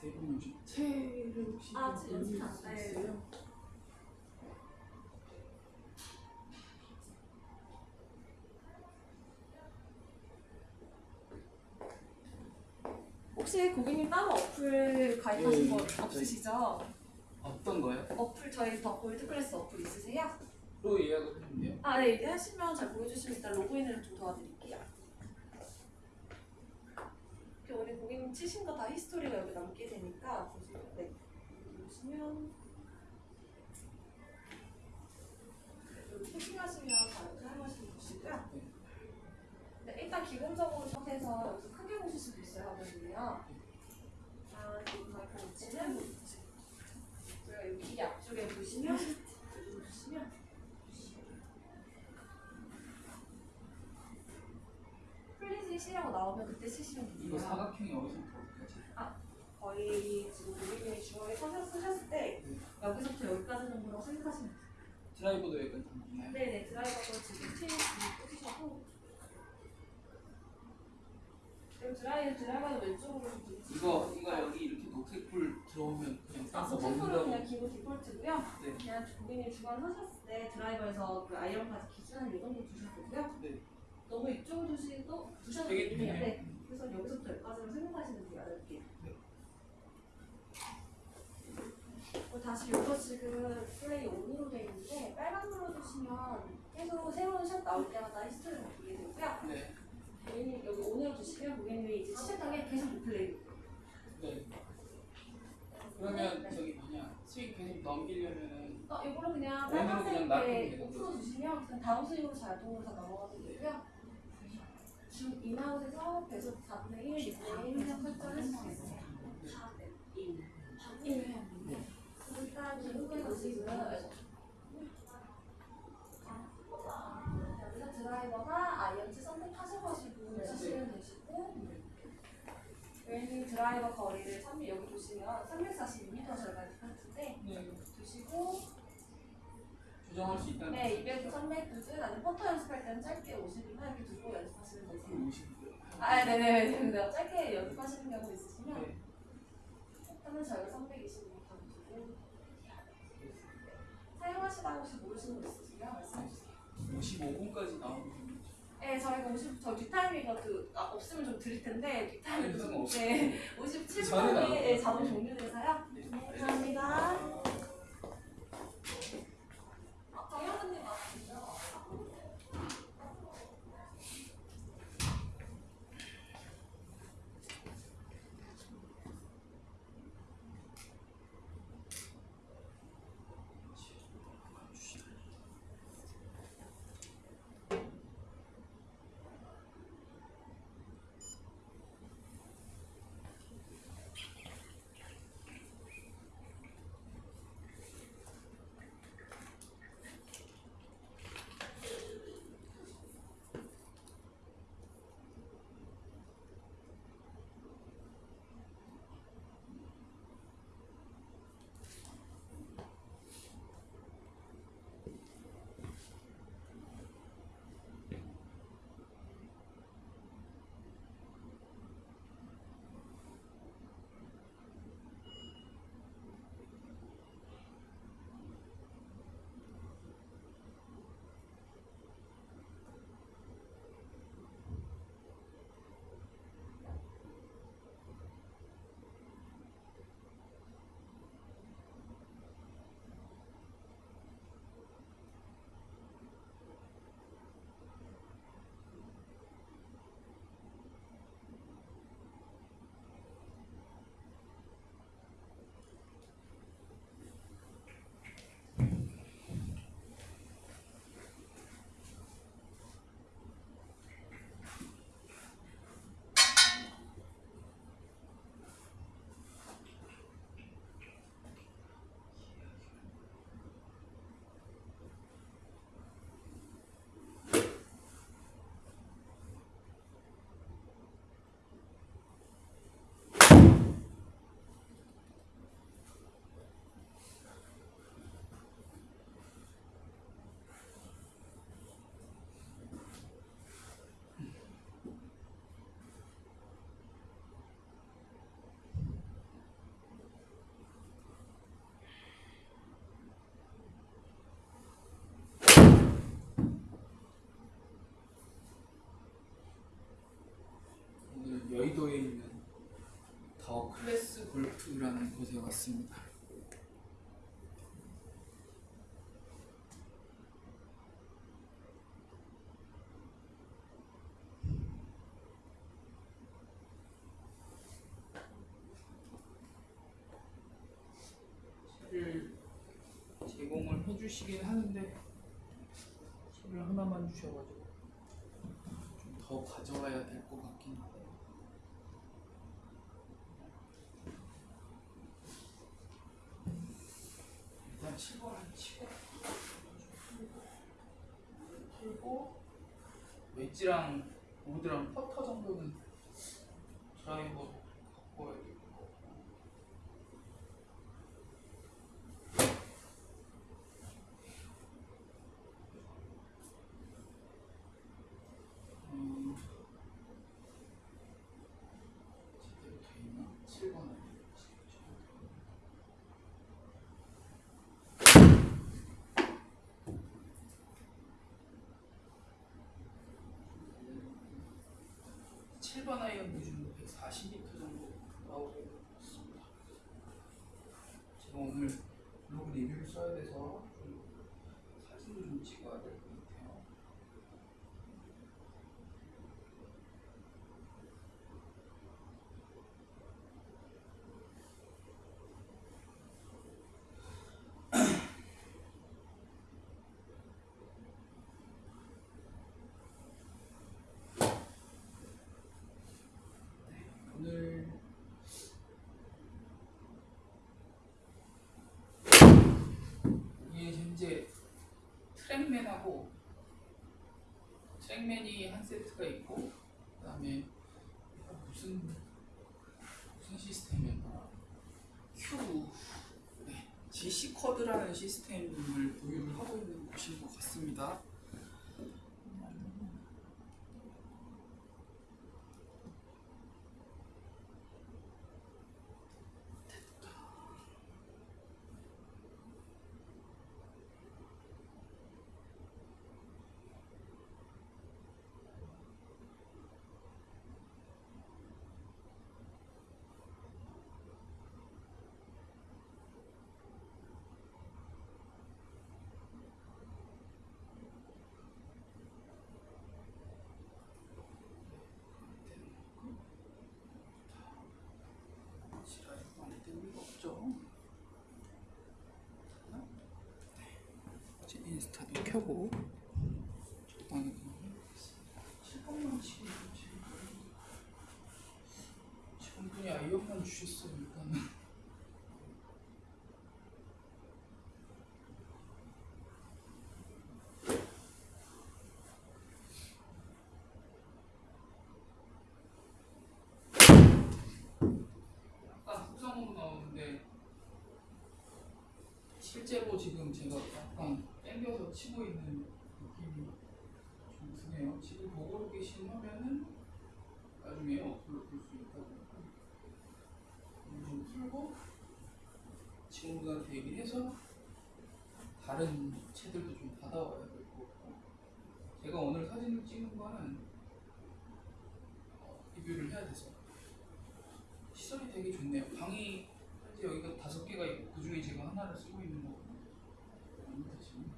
세분 오신 채를 혹시 아, 좀제 연습 올릴 안수 돼. 있어요? 혹시 고객님 따로 어플 가입하신 예, 거 저희- 없으시죠? 어떤 거요? 어플 저희 더 골드 클래스 어플 있으세요? 로 예약을 했는데요. 아, 네, 이제 하시면 잘 보여주시면 일단 로그인을 좀 도와드릴게요. 치신 거 다 히스토리가 여기 남게 되니까 보시면 네. 보시면 여기 채팅하시면 바로 사용하시면 보시고요. 네, 일단 기본적으로 상태에서 여기서 크게 보실 수도 있어요, 화면이요. 아, 여기 마이크 위치는 저희가 여기 이 앞쪽에 보시면 여기 보시면 시라고 나오면 그때 쓰시면 이거 돼요. 사각형이 어디서부터 어디까지? 거의 지금 고객님이 주머니에 서서 쓰셨을 때 네. 여기서부터 여기까지 정도라고 생각하시면 돼요. 드라이버도 여기까지 있나요? 네네 드라이버도 지금 체인 꽂으셔도 그리고 드라이 드라이버는 왼쪽으로 좀 이거 이거 여기 이렇게 녹색 불 들어오면 그냥 아, 따서 먹는다고. 그냥 기본 디폴트고요. 네. 그냥 고객님 주간 하셨을 때 드라이버에서 그 아이언까지 기준한 이 정도 두셔도 되고요. 네. 너무 이쪽으로 두시도 두셔도 되긴 해요. 네. 그래서 여기서부터 여기까지만 생각하시면 돼요. 이렇게. 네. 그리고 다시 이거 지금 play on으로 되어 있는데 빨간 눌러주시면 계속 새로운 샷 나올 때마다 history가 보게 되고요. 네. 고객님 여기 on으로 두시면 고객님이 이제 시작하게 계속 리플레이. 네. 그러면 저기 뭐냐 스윙 계속 넘기려면은 어, 이거를 그냥 빨간색에 놔두면 되는 풀어 주시면 그냥 다음 스윙으로 자동으로 다 넘어가도 되고요. 중 인아웃에서 배속 4분의 1, 2분의 1 그냥 설정을 해주겠어요. 네. 일단 기본적으로 지금 여기서 드라이버가 아이언치 선택하셔가지고 쓰시면 되시고 웨이닝 드라이버 거리를 3 여기 보시면 342m 저희가 디폴트인데 네. 두시고 조정할 수 있다는 네 200, 300 아니면 퍼터 연습할 때는 짧게 50이나 이렇게 두고 연습하시면 되세요. 50이고요. 아 네네 근데 짧게 연습하시는 경우 있으시면 네. 퍼터는 저희가 320m 두고 사용하시다 혹시 모르시는 거 있으시면 말씀해 주세요. 55분까지 나오는 네, 저희가 50, 저 뒷타이밍 그 아, 없으면 좀 드릴 텐데 뒷타이밍 아니, 좀 없어요. 네, 저는 57분에 안 네, 자동 종료돼서요. 네. 감사합니다. 더 클래스 골프라는 곳에 왔습니다. 채를 제공을 해주시긴 하는데 채를 하나만 주셔가지고 좀 더 가져와야 될 것 같긴 해요. 일단 7번 한 치고 풀고 웨지랑 우드랑 퍼터 정도는 7번 아이언 기준으로 140m 정도 나오고 있습니다. 제가 오늘 로그 리뷰를 써야 돼서 트랙맨하고 트랙맨이 한 세트가 있고 그 다음에 무슨 무슨 시스템이었나 큐 네, GC 쿼드라는 시스템을 보유를 하고 있는 곳인 것 같습니다. 지랄이 많이 뜰 리가 없죠. 네. 이제 인스타도 켜고 적당히 그냥 해보겠습니다. 7번만 치고 있지. 지금 분이 아이언만 주셨어요 일단은. 약간 속성으로 나오는데 실제로 지금 제가 약간 당겨서 치고 있는 느낌이 좀 드네요. 지금 보고 계신 화면은 나중에 어플로 볼 수 있다고 좀 풀고 친구들한테 얘기해서 다른 채들도 좀 받아와야 될 것 같고 제가 오늘 사진을 찍는 거는 어, 리뷰를 해야 돼서 시설이 되게 좋네요. 방이 현재 여기가 다섯 개가 있고 그 중에 제가 하나를 쓰고 있는 거거든요. 아닙니다, 지금.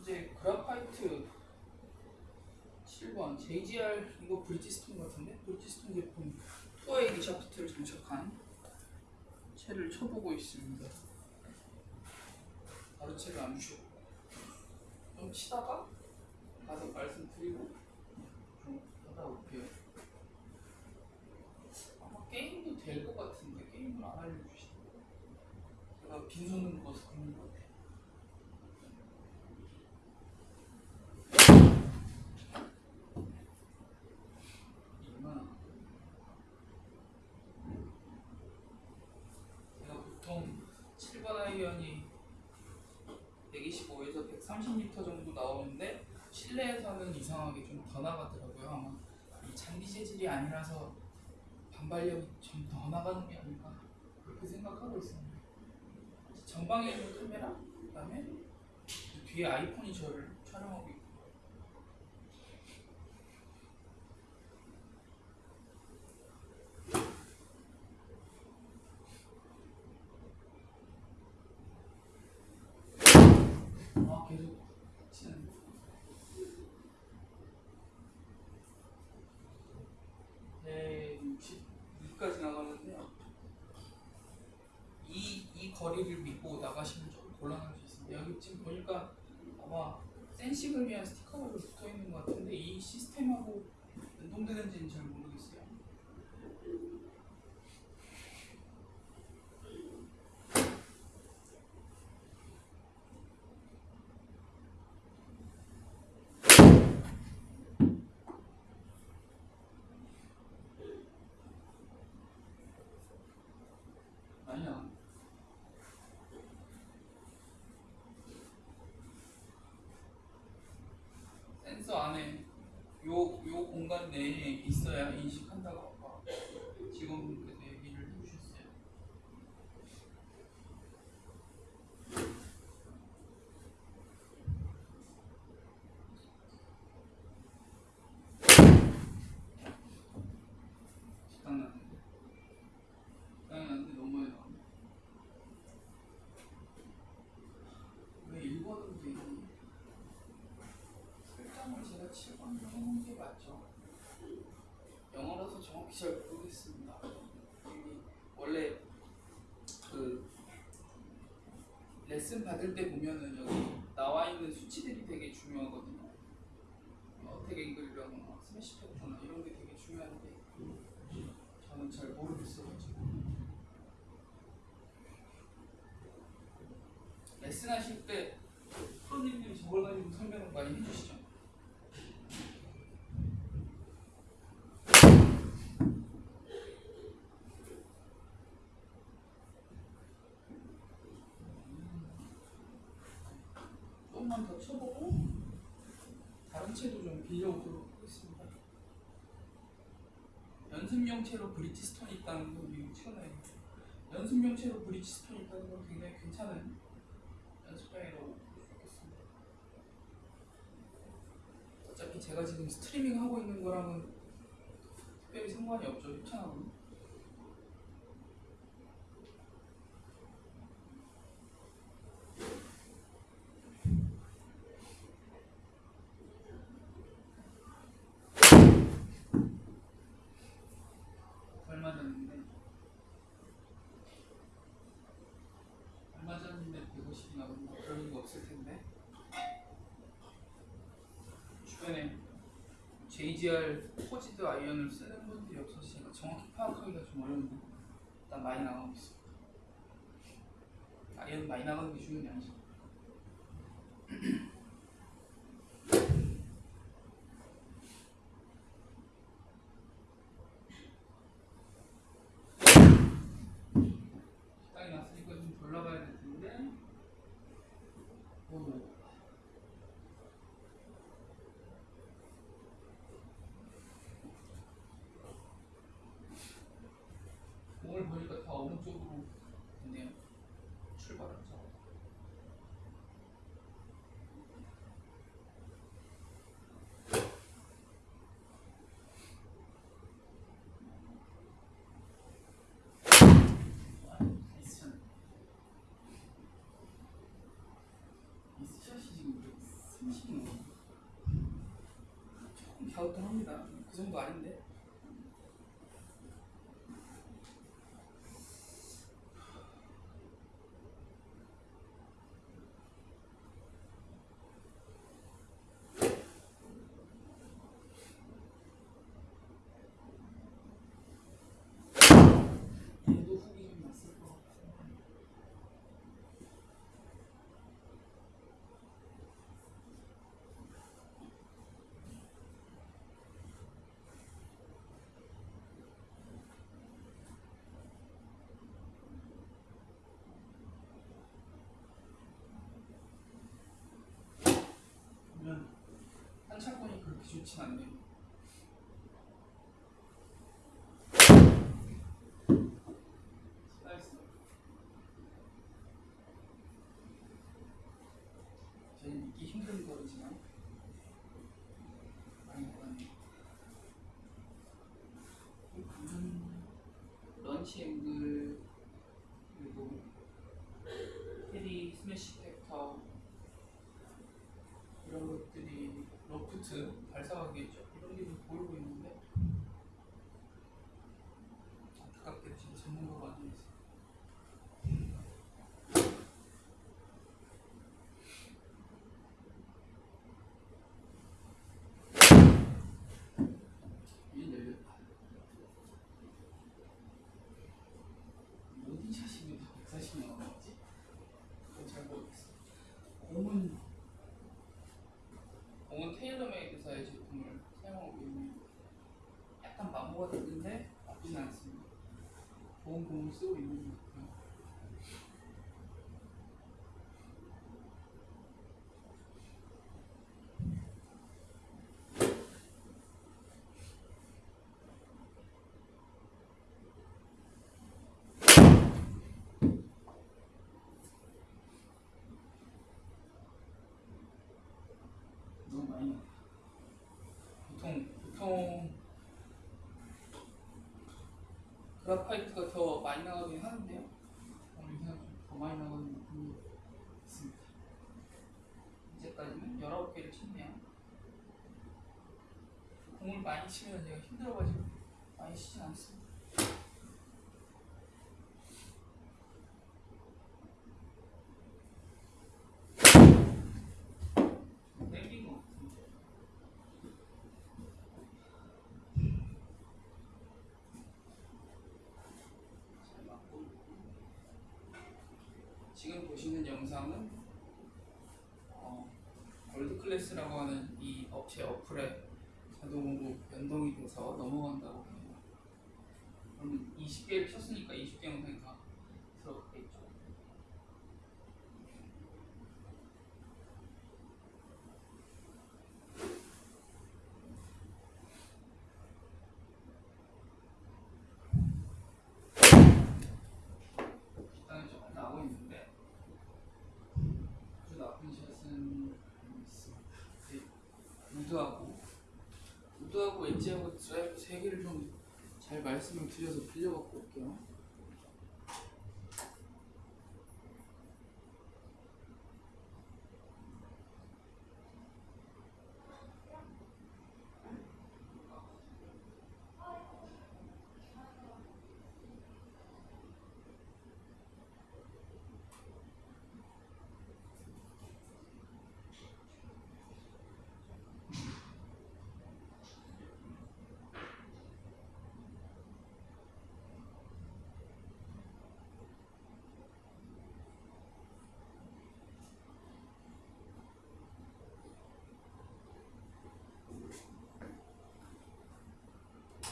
이제 그라파이트 7번 JGR 이거 브리지스톤 같은데 브리지스톤 제품 투어에이 샤프트를 장착한 채를 쳐보고 있습니다. 바로 채를 안 주셨고 좀 치다가 가서 말씀드리고 좀 하다 올게요. 아마 게임도 될 것 같은데 게임을 안 알려주시더라고요. 제가 빈손으로 가서 그런 것 같아요. 얼마나 제가 보통 7번 아이언이 125에서 130m 정도 나오는데 실내에서는 이상하게 좀 더 나가더라고요. 잔디 재질이 아니라서 반발력이 좀 더 나가는 게 아닐까 그렇게 생각하고 있습니다. 전방에 있는 카메라, 그다음에 뒤에 아이폰이 저를 촬영하고 있고. 아 계속 치는. 네, 62까지 나가는데요. 이, 이 거리를 믿고 나 가시면 좀 곤란할 수 있습니다. 여기 지금 보니까 아마 위한 스티커가 붙어 있는 것 같은데 이 시스템하고 연동되는지는 잘 모르겠어요. 아니야. 센서 안에 요, 요 공간 내에 있어야 인식한다고 아까 지금 그래서 얘기를 해주셨어요. 식당 났는데 식당이 났는데 너무 많이 나왔네. 왜 일본은 되니? 제가 7번으로 해놓은 게 맞죠? 영어라서 정확히 잘 모르겠습니다. 원래 그 레슨 받을 때 보면은 여기 나와 있는 수치들이 되게 중요하거든요. 어택 앵글이랑 스매시 패턴 이런 게 되게 중요한데 저는 잘 모르겠어가지고 레슨 하실 때 프로님들이 저걸 가지고 설명을 많이 해주시죠. 조금만 더 쳐보고 다른 채도 좀 빌려오도록 하겠습니다. 연습용체로 브릿지스톤이 있다는 거 미국 최근에 연습용체로 브릿지스톤이 있다는 건 굉장히 괜찮은 연습장이라고 있겠습니다. 어차피 제가 지금 스트리밍 하고 있는 거랑은 특별히 상관이 없죠. 협찬하고 얼마 전인데 얼마 전인데 150이 나오는 거 그런 거 없을 텐데 주변에 JGR forged 아이언을 쓰는 분들이 없어서 제가 정확히 파악하기가 좀 어려운데 일단 많이 나가고 있습니다. 아이언 많이 나가는 게 중요한 게 아니죠. 식당이 났으니까 좀 골라봐야 될 텐데. 오. 공을 보니까 다 오른쪽으로 됐네요. 출발하죠. 미스샷. 미스샷이 지금 30이 넘어. 조금 갸우뚱합니다. 그 정도 아닌데. 얘도 훅이 좀 났을 것 같아요. 보면 한차권이 그렇게 좋진 않네요. 볼트 발사각이겠죠. 이런 게 좀 보이고 있는데 안타깝게 지금 전문가가 안 있어. 이 열렸다. 어디 샷이면 140이 나왔지? 그건 잘 모르겠어. 공은 공은 테일러메이드사의 제품을 사용하고 있는 약간 마모가 됐는데 나쁘진 않습니다. 좋은 공을 쓰고 있는 것 같아요. 너무 많이 나와. 보통 보통 그라파이트가 더 많이 나가긴 하는데요. 좀더 많이 나가는 느낌이 있습니다. 이제까지는 19개를 쳤네요. 공을 많이 치면 제가 힘들어가지고 많이 치진 않습니다. 땡긴 것 같은데. 잘 맞고 있고. 지금 보시는 영상은 어, 골드클래스라고 하는 이 업체 어플에 자동으로 변동이 돼서 넘어간다고 해요. 그러면 20개를 쳤으니까 20개 영상이 다 들어가겠죠. 일단은 조금 나오고 있는데 아주 나쁜 샷은 있습니다. 이제 우드하고 우드하고 엣지하고 드라이브 세 개를 좀 잘 말씀을 드려서 빌려갖고 올게요.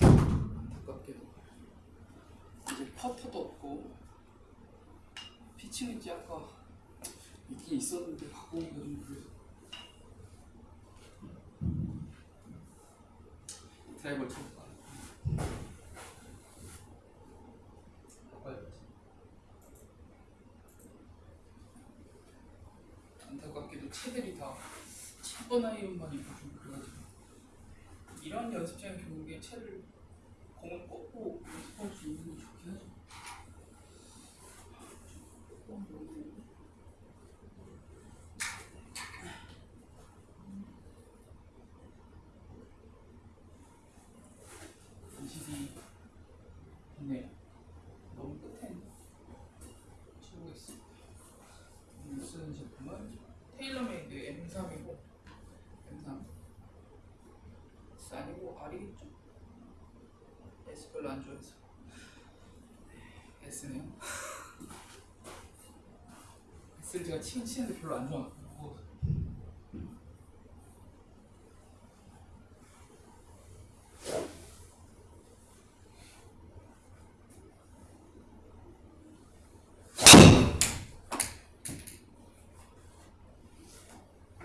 안타깝게도 이제 퍼터도 없고 피칭 엣지 아까 있긴 있었는데 갖고 오기가 좀 그래서 드라이버를 쳐볼까 안타깝게도 채들이 다 7번 아이언만 있고 좀 그래가지고. 이런 연습장 교육에 채를 공을 꽂고 연습할 수 있는 게 좋긴 하죠. 조금 모르겠네. 이십이 있네요. 너무 끝에 쳐보겠습니다. 오늘 쓰는 제품은 테일러메이드 M3이고 M3 S 아니고 R이겠죠? S 안 좋아해서. S네요. S를 제가 치긴 치는데 별로 안 좋아하고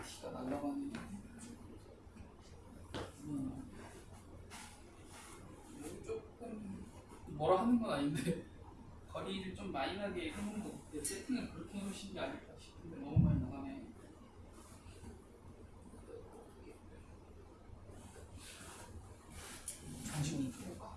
티가 날라가네 음. 이거 조금 뭐라 하는 건 아닌데 나게 해놓은 거 같아요. 세팅을 그렇게 해놓으신 게 아닐까 싶은데 너무 많이 나가네. 잠시만요. 좀 해봐.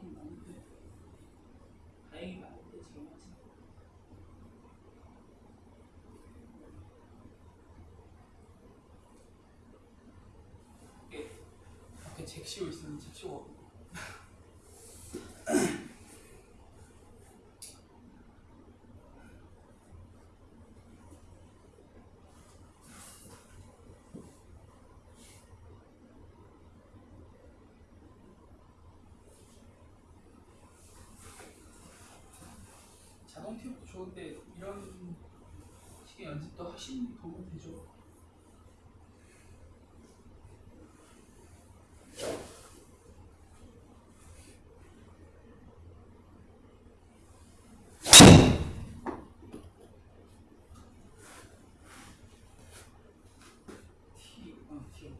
좀 많은데 다행히 많은데 지금 아직 이게 밖에 잭시오 있으면 잭시오가 자동 팁도 좋은데 이런 식의 연습도 하시는 도움 되죠. T, 어, T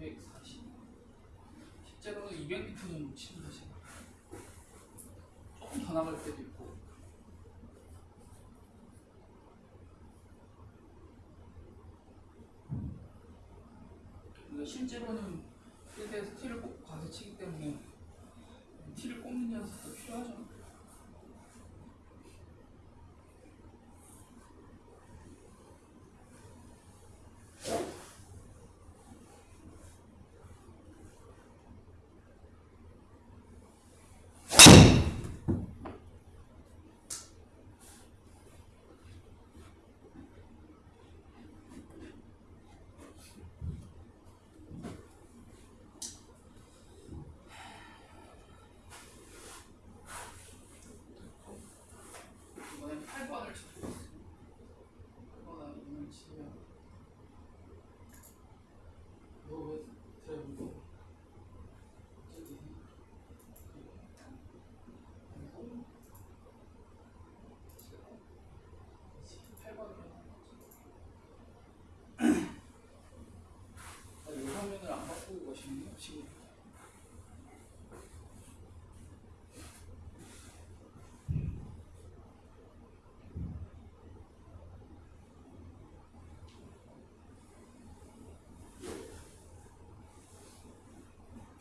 240. 실 제로는 200m 정도 치는데 제가 조금 더 나갈 때도 있고. 그러니까 실제로는 필드에서 티를 꼭 가서 치기 때문에 티를 꼽는 연습도 필요하죠. 이번엔 8번을 치고 있습니다. 8번 이번을 치면 너왜 드라이브고 저기 그리고 8번을 이 화면을 안 바꾸고 가시네요 지금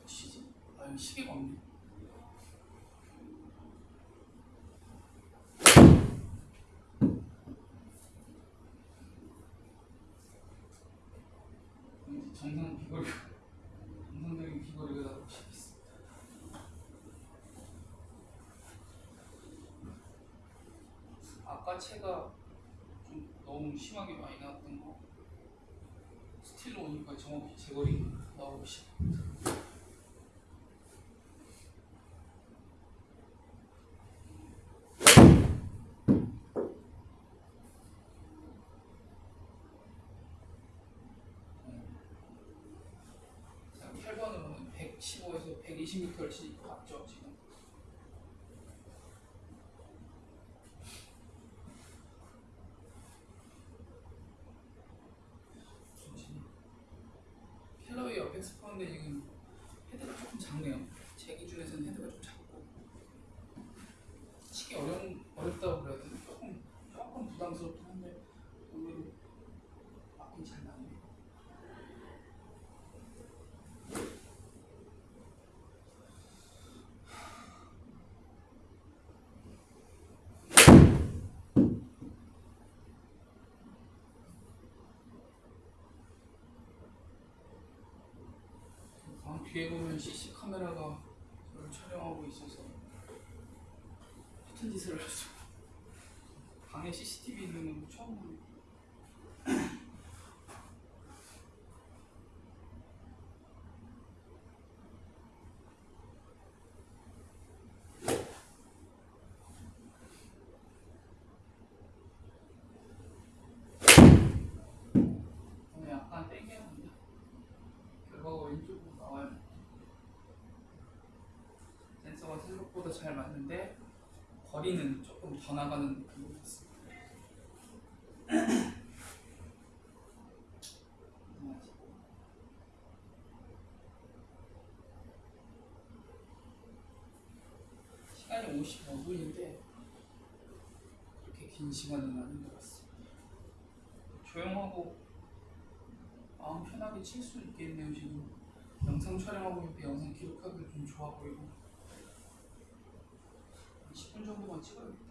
시지? 아 여기 시계가 없네 왠지 정상 비거리가 정상적인 비거리가 나오고 싶습니다. 아까 채가 좀 너무 심하게 많이 나왔던 거 스틸로 오니까 정확히 제거리 나오고 싶습니다 자, 8번으로는 115에서 120m를 치니까 맞죠 지금 좋지. 캘러웨이 Apex forged 지금 헤드가 조금 작네요 제 기준에서는 헤드가 좀 작고 치기 어려운, 어렵다고 그래야 되나 조금 조금 부담스럽긴 한데 의외로 맞긴 잘 나네요 방 뒤에 보면 CC 카메라가 저를 촬영하고 있어서 같은 짓을 했어. 방에 CCTV 있는 건 처음 보네. 오늘 약간 땡겨야 합니다. 결과가 왼쪽으로 나와요. 센서가 생각보다 잘 맞는데 거리는 조금 더 나가는 느낌이 있습니다. 시간이 55분인데 그렇게 긴 시간은 아닌 것 같습니다. 조용하고 마음 편하게 칠 수 있겠네요 지금 영상 촬영하고 있는데 영상 기록하기 좀 좋아 보이고 10분 정도만 찍어야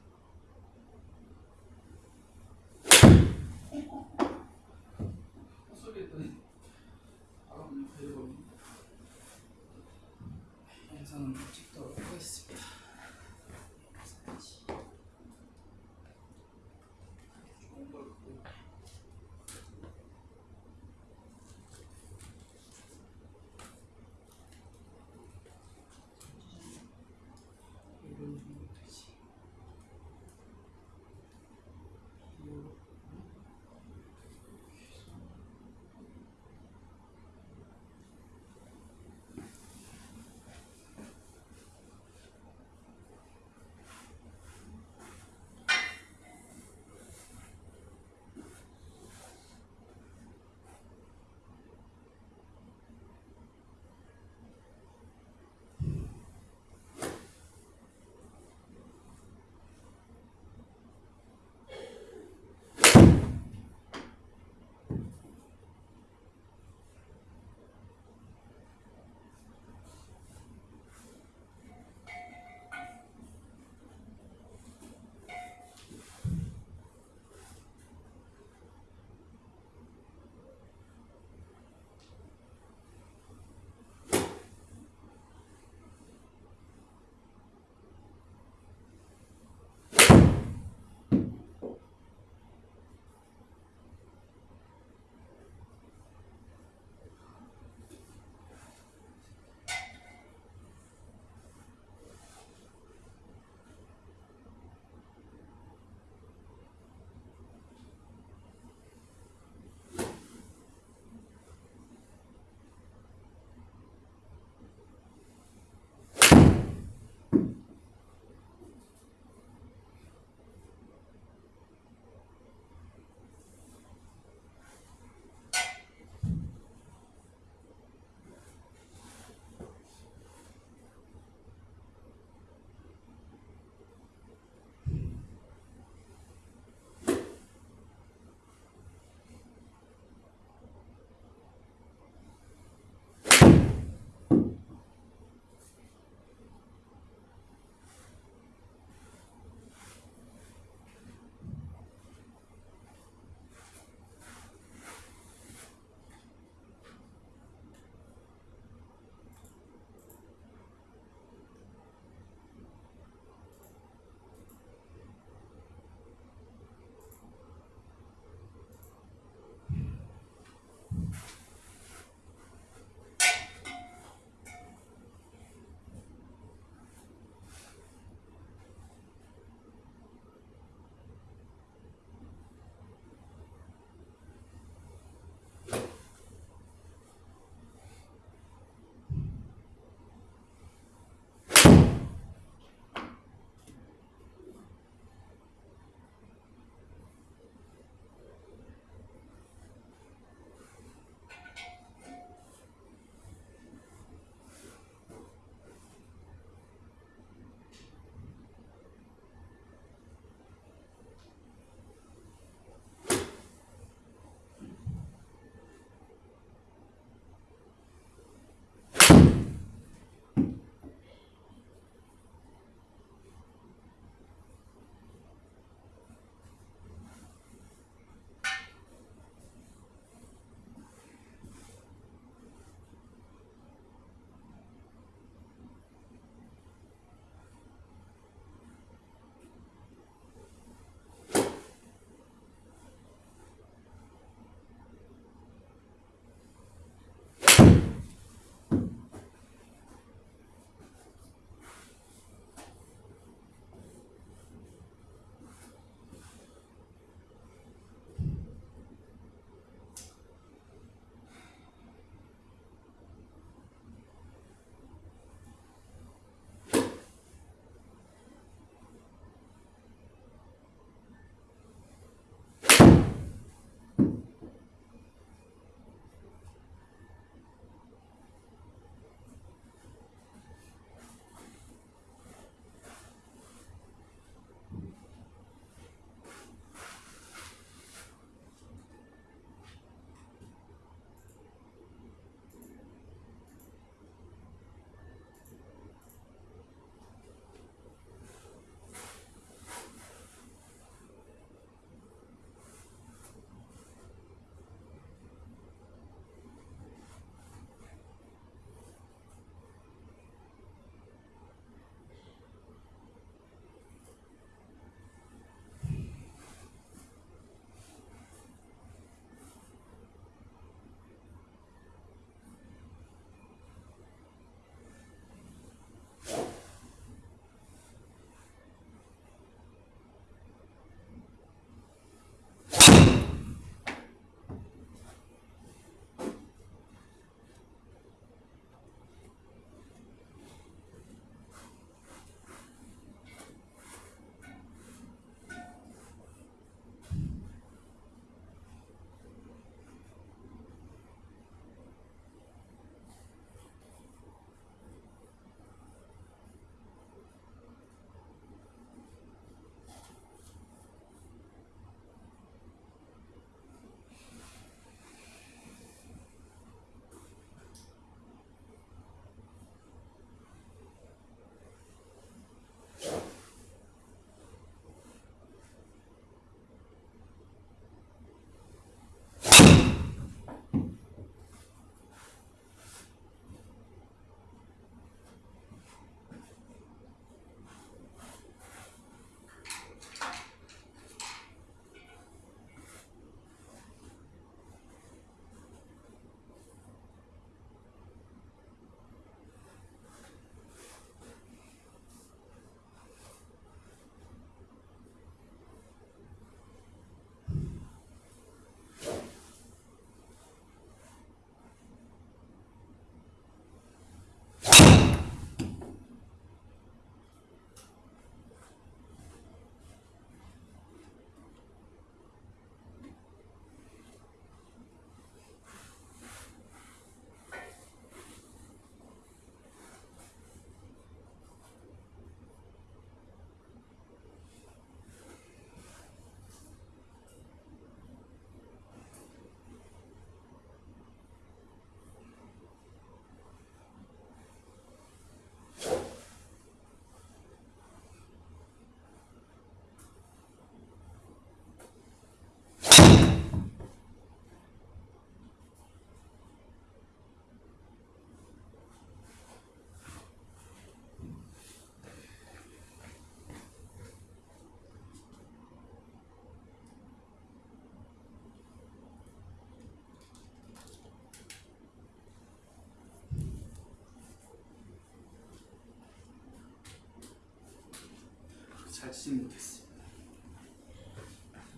맞추지 못했습니다.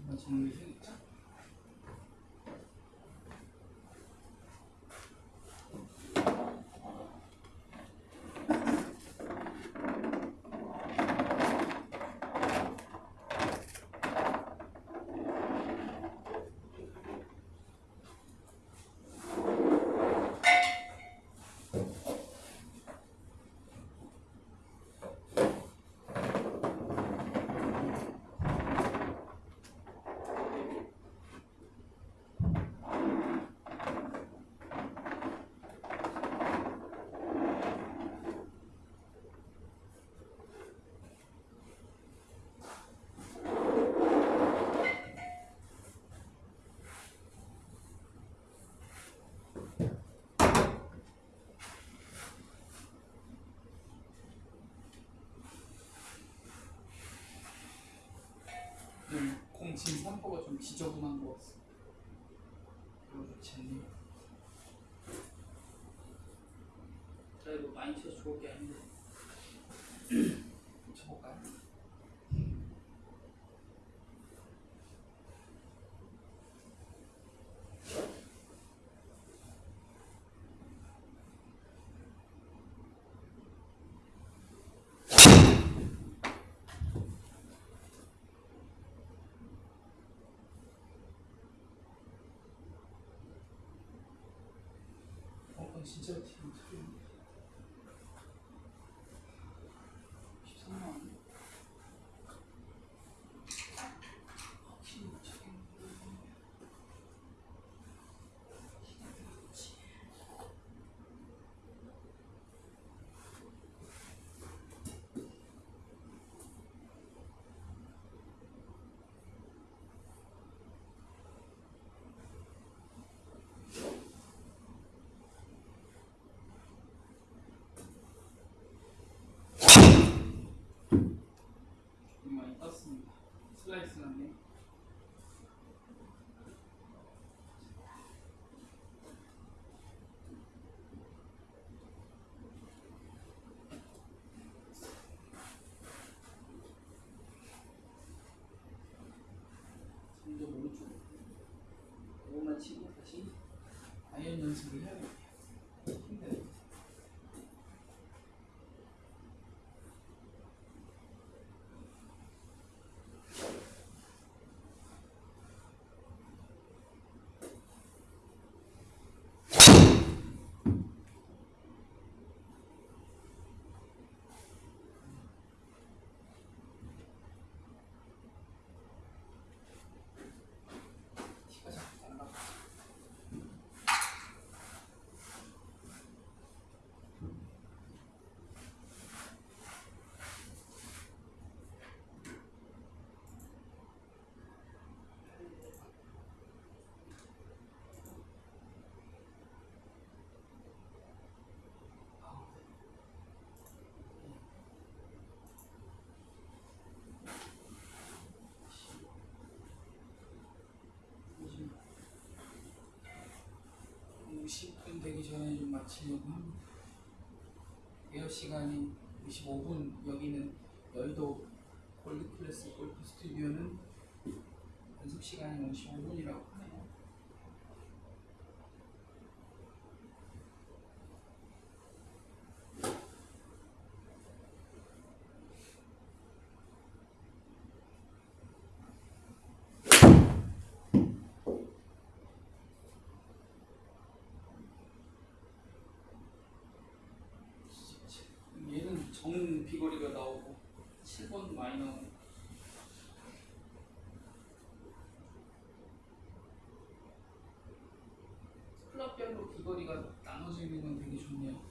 맞추 생겼죠? 음, 공진 3포가 좀 지저분한 것 같습니다. 별로 좋지 않네요. 드라이브 많이 쳐서 좋을 게 아닌데. 쳐볼까요? 어, 그건 진짜 팀 틀린데. 13만 원. 확실히 맞췄겠는데. 좀 많이 떴습니다. 슬라이스 났네. 점점 오른쪽. 이것만 치고 다시 아이언 연습을 해야겠 50분 되기 전에 좀 마치려고 합니다. 대여 시간이 55분, 여기는 여의도 골드클래스 골프 스튜디오는 연습 시간이 55분이라고 하네요. 얘는 정 비거리가 나오고 7번 많이 나오고 비거리가 나눠져 있는 건 되게 좋네요.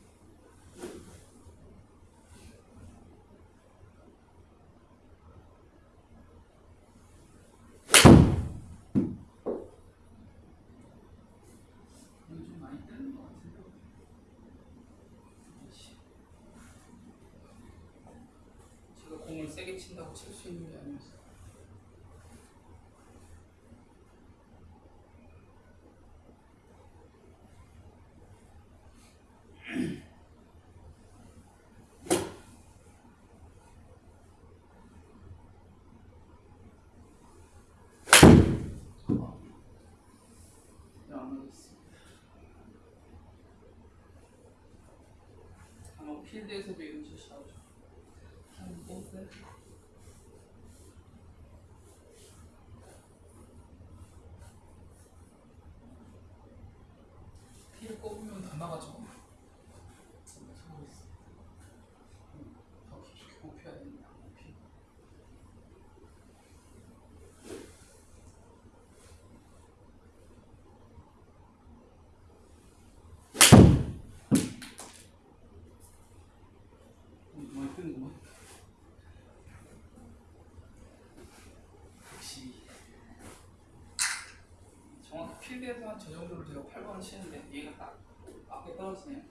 공을 세게 친다고 칠 수 있는 게 아니었어. 필 드에서도 이런 샷이 나오죠. 한 번. 피를 꼽으면 다 나가죠. 서고 있어. 더 깊숙이 꼽혀야 된다. 피. 어, 많이 뜨는구만. 역시 정확히 필드에서 한 저 정도를 제가 8번을 치는데 얘가 딱 앞에 떨어지네요.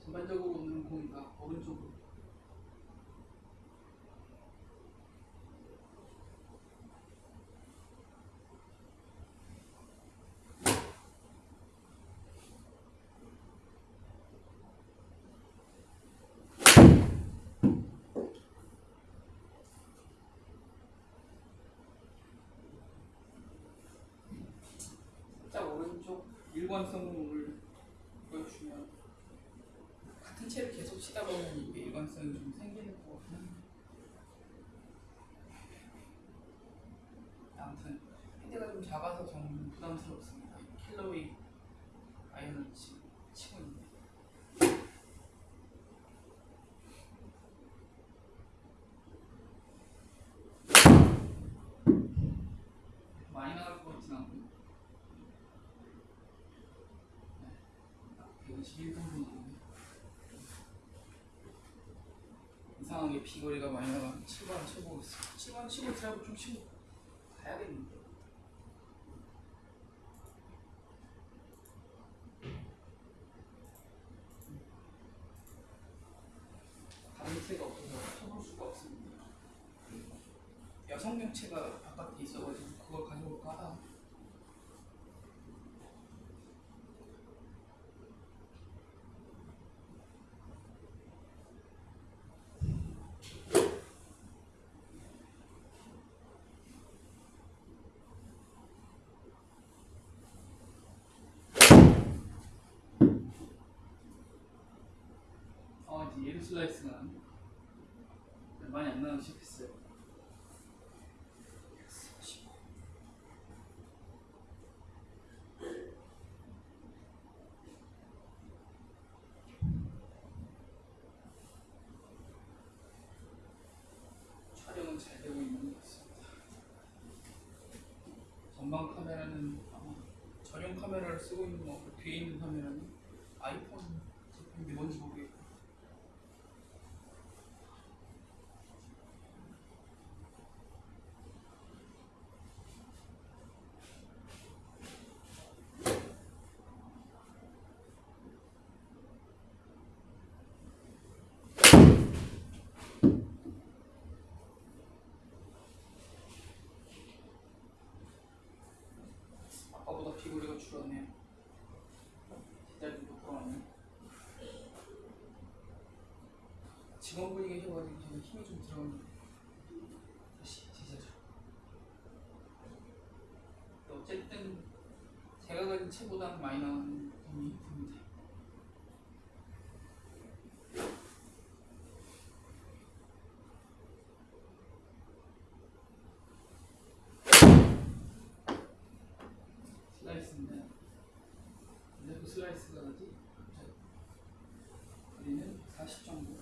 전반적으로 오는 공이가 오른쪽으로 살짝 오른쪽 일관성을 보여주면 같은 채를 계속 치다 보면 이게 일관성이 좀 생기는 것 한데. 아무튼 헤드가 좀 작아서 좀 부담스럽습니다 킬러웨이 아이언을 치, 치고 있는데 많이 나갈 것 같진 않고 121 정도 나오네 이상하게 비거리가 많이 나가면 7번 쳐보겠습니다 7번 치고 드라이브 좀 치고 가야겠는데 다른 채가 없어서 쳐볼 수가 없습니다 여성용체가 바깥에 있어가지고 그걸 가져올까 하다 아 이제 예루 슬라이스가 나네. 많이 안. 145. 촬영은 잘 되고 있는 것 같습니다. 전방 카메라는 아마 전용 카메라를 쓰고 있는 것 같고 뒤에 있는 카메라는 아이폰 제품인지 뭔지 모르겠고 아까보다 비거리가 줄었네요. 제자리도 돌아왔네. 직원분이 계셔가지고 힘이 좀 들어갔는데 다시 제자리. 어쨌든 제가 가진 채보다는 많이 나오는 돈이 듭니다. 슬라이스인데 근데 그 슬라이스가 어디? 우리는 40 정도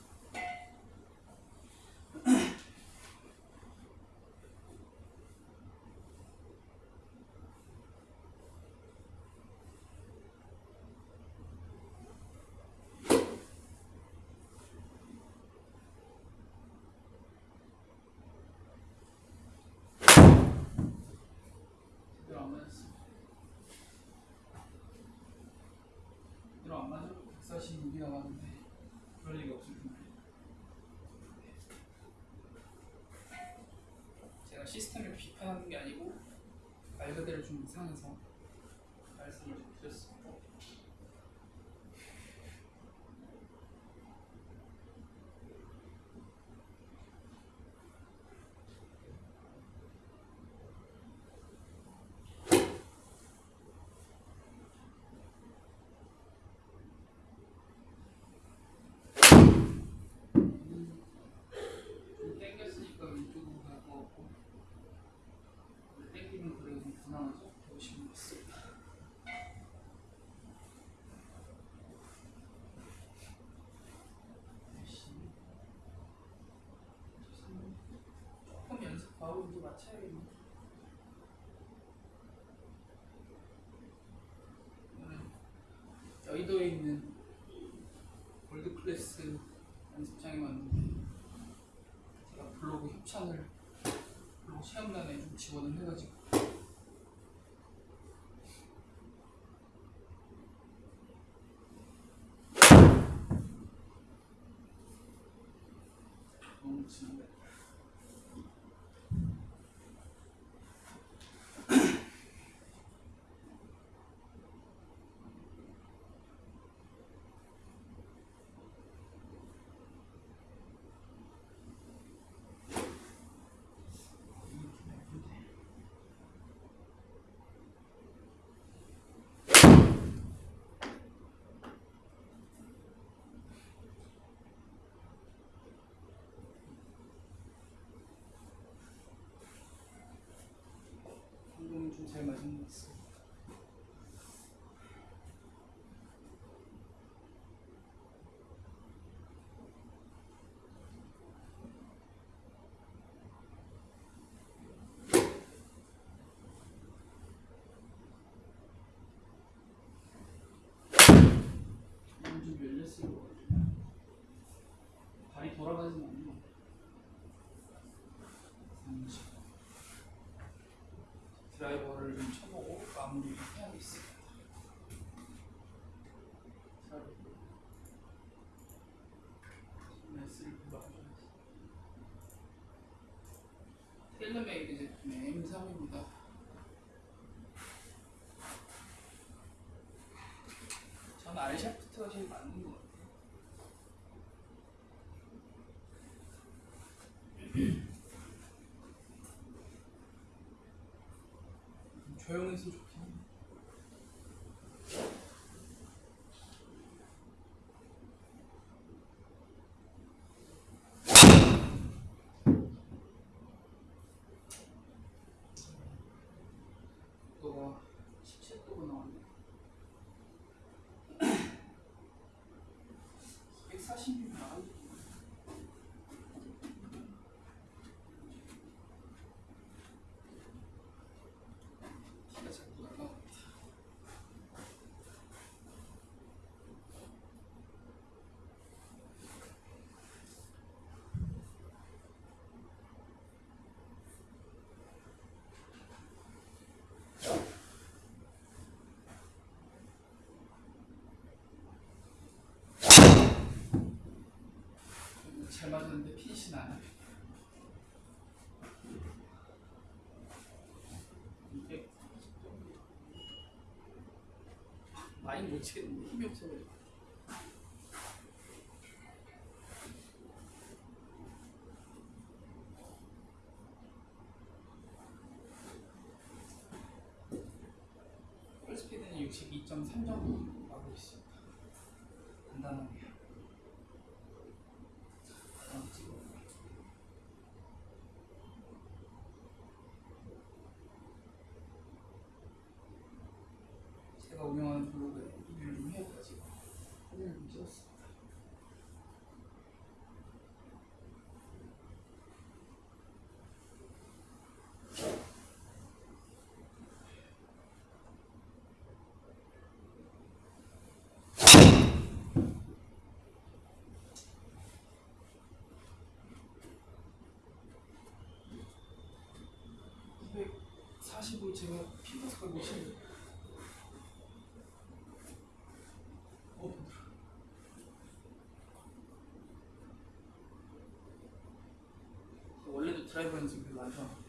제대로 안 맞았어 제대로 안 맞아 146이 나왔는데 그럴 리가 없을 텐데. 제가 시스템을 비판하는 게 아니고 말 그대로 좀 이상해서 말씀을 좀 드렸습니다 오늘 여의도에 있는 월드 클래스 연습장에 왔는데 제가 블로그 협찬을 블로그 체험단에 좀 지원을 해가지고 너무 지난데 운동이 좀 잘 맞은 것 같습니다. 오늘 좀 열렸을 것 같아요. 발이 돌아가진 않네요. 30. 드라이버를 좀 쳐보고 마무리를 해야겠습니다. 텔레메이드 제품의 M3입니다. 전 알샤프트가 제일 맞는 것 같아요. 좀 조용해서 좋긴 해. 너가 17도가 나왔네. 140mm 나가지. 키가 자꾸 날라갑니다. 잘 맞았는데 피니시 나네. 이게 많이 못 치겠는데 힘이 없어가지고. 풀스피드는 62.3 정도 나오고 있습니다. 간단하게. 하나 찍어. 제가 운영하는 블로그에 리뷰를 좀 해가지고 사진을 좀 찍었습니다. 이백 45 제가 걸고 치는 어, 원래도 드라이버 연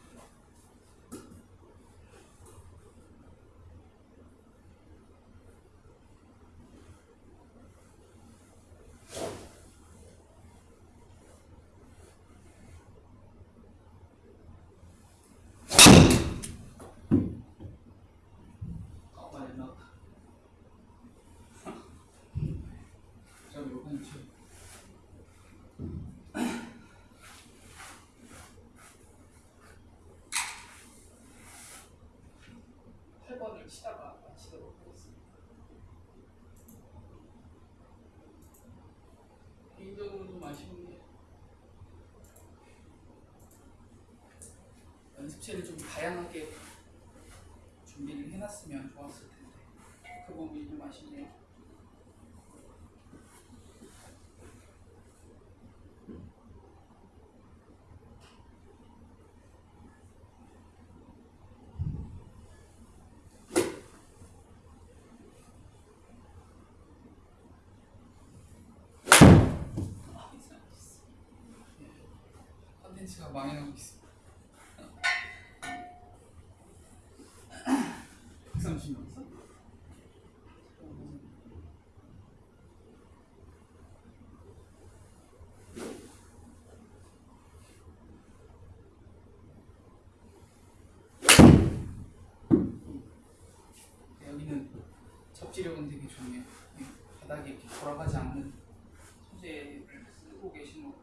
좀 쉬다가 마치도록 하겠습니다. 개인적으로 좀 아쉬운 게 연습체를 좀 다양하게 준비를 해놨으면 좋았을 텐데 그 부분이 좀 아쉽네요. 컨텐츠가 망해가고 있습니다. 130명 있어? 여기는 접지력은 되게 좋네요. 이 바닥에 이렇게 돌아가지 않는 소재를 쓰고 계신 것